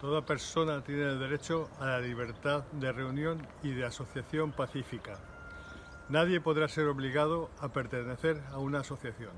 Toda persona tiene el derecho a la libertad de reunión y de asociación pacífica. Nadie podrá ser obligado a pertenecer a una asociación.